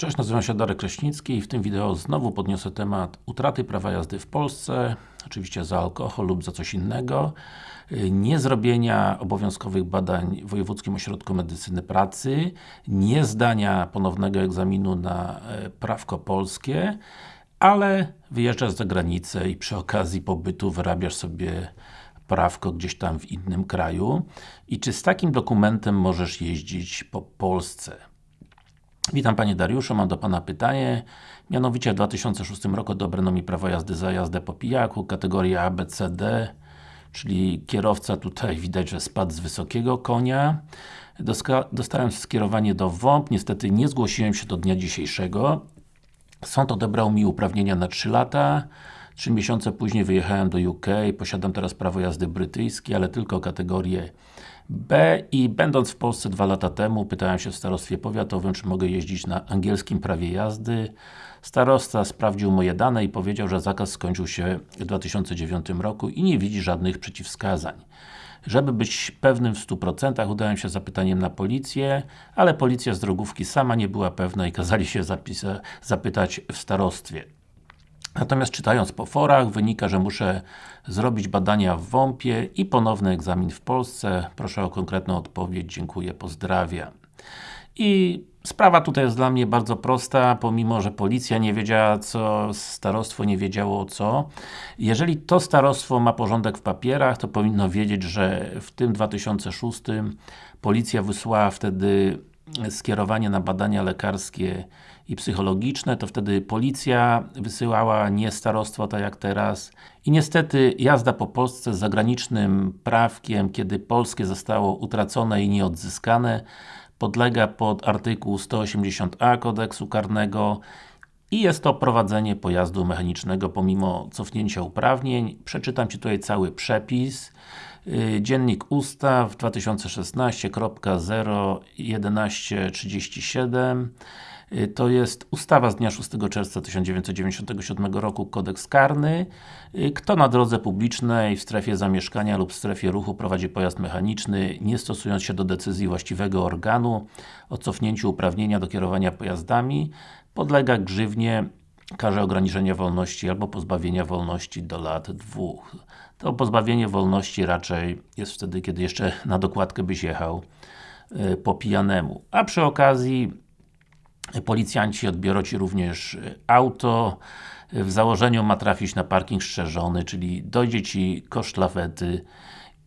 Cześć, nazywam się Darek Kraśnicki i w tym wideo znowu podniosę temat utraty prawa jazdy w Polsce, oczywiście za alkohol lub za coś innego, niezrobienia obowiązkowych badań w Wojewódzkim Ośrodku Medycyny Pracy, nie zdania ponownego egzaminu na e, prawko polskie, ale wyjeżdżasz za granicę i przy okazji pobytu wyrabiasz sobie prawko gdzieś tam w innym kraju i czy z takim dokumentem możesz jeździć po Polsce? Witam Panie Dariuszu, mam do Pana pytanie. Mianowicie w 2006 roku odebrano mi prawo jazdy za jazdę po pijaku, kategoria ABCD, czyli kierowca tutaj widać, że spadł z wysokiego konia. dostałem skierowanie do WOMP, niestety nie zgłosiłem się do dnia dzisiejszego. Sąd odebrał mi uprawnienia na 3 lata. 3 miesiące później wyjechałem do UK, posiadam teraz prawo jazdy brytyjskie, ale tylko kategorię B i będąc w Polsce dwa lata temu, pytałem się w starostwie powiatowym, czy mogę jeździć na angielskim prawie jazdy. Starosta sprawdził moje dane i powiedział, że zakaz skończył się w 2009 roku i nie widzi żadnych przeciwwskazań. Żeby być pewnym w 100% udałem się zapytaniem na policję, ale policja z drogówki sama nie była pewna i kazali się zapytać w starostwie. Natomiast czytając po forach, wynika, że muszę zrobić badania w WOMP-ie i ponowny egzamin w Polsce. Proszę o konkretną odpowiedź, dziękuję, pozdrawiam. I sprawa tutaj jest dla mnie bardzo prosta, pomimo, że policja nie wiedziała co, starostwo nie wiedziało co. Jeżeli to starostwo ma porządek w papierach, to powinno wiedzieć, że w tym 2006 policja wysłała wtedy skierowanie na badania lekarskie i psychologiczne, to wtedy policja wysyłała, nie starostwo, tak jak teraz. I niestety jazda po Polsce z zagranicznym prawkiem, kiedy polskie zostało utracone i nieodzyskane, podlega pod artykuł 180a kodeksu karnego i jest to prowadzenie pojazdu mechanicznego pomimo cofnięcia uprawnień. Przeczytam Ci tutaj cały przepis. Y, Dziennik Ustaw 2016.01137 y, to jest ustawa z dnia 6 czerwca 1997 roku, kodeks karny. Y, kto na drodze publicznej, w strefie zamieszkania lub w strefie ruchu prowadzi pojazd mechaniczny, nie stosując się do decyzji właściwego organu o cofnięciu uprawnienia do kierowania pojazdami, podlega grzywnie karze ograniczenia wolności albo pozbawienia wolności do lat dwóch. To pozbawienie wolności raczej jest wtedy, kiedy jeszcze na dokładkę byś jechał yy, po pijanemu. A przy okazji policjanci odbiorą Ci również e, auto, w założeniu ma trafić na parking strzeżony, czyli dojdzie Ci koszt lawety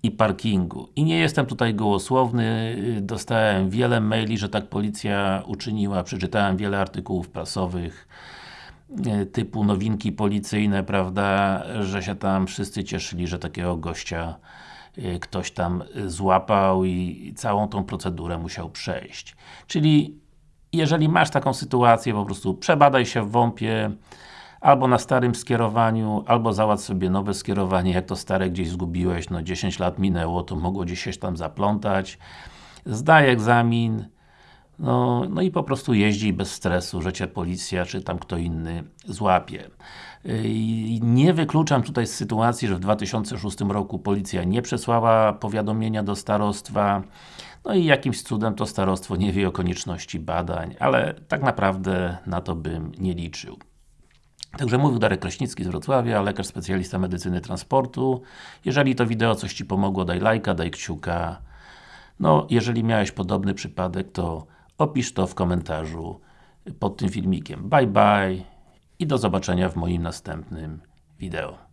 i parkingu. I nie jestem tutaj gołosłowny, e, dostałem wiele maili, że tak policja uczyniła, przeczytałem wiele artykułów prasowych, E, typu nowinki policyjne, prawda, że się tam wszyscy cieszyli, że takiego gościa e, ktoś tam złapał i całą tą procedurę musiał przejść. Czyli jeżeli masz taką sytuację, po prostu przebadaj się w WOMP-ie albo na starym skierowaniu, albo załatw sobie nowe skierowanie, jak to stare gdzieś zgubiłeś, no 10 lat minęło, to mogło gdzieś się tam zaplątać. Zdaj egzamin, no, no i po prostu jeździ bez stresu, że Cię policja, czy tam kto inny złapie. I nie wykluczam tutaj sytuacji, że w 2006 roku policja nie przesłała powiadomienia do starostwa, no i jakimś cudem to starostwo nie wie o konieczności badań, ale tak naprawdę na to bym nie liczył. Także mówił Darek Kraśnicki z Wrocławia, lekarz specjalista medycyny transportu. Jeżeli to wideo coś Ci pomogło, daj lajka, daj kciuka. No, jeżeli miałeś podobny przypadek, to Opisz to w komentarzu pod tym filmikiem. Bye bye i do zobaczenia w moim następnym wideo.